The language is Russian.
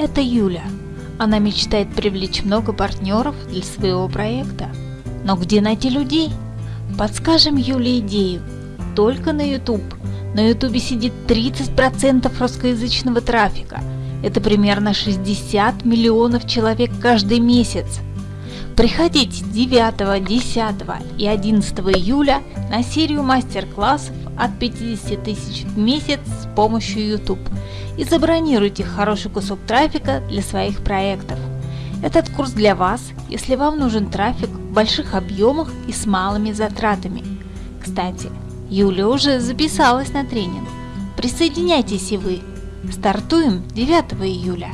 Это Юля. Она мечтает привлечь много партнеров для своего проекта. Но где найти людей? Подскажем Юле идею. Только на YouTube. На YouTube сидит 30% русскоязычного трафика. Это примерно 60 миллионов человек каждый месяц. Приходите 9, 10 и 11 июля на серию мастер-классов от 50 тысяч в месяц с помощью YouTube и забронируйте хороший кусок трафика для своих проектов. Этот курс для вас, если вам нужен трафик в больших объемах и с малыми затратами. Кстати, Юля уже записалась на тренинг. Присоединяйтесь и вы. Стартуем 9 июля.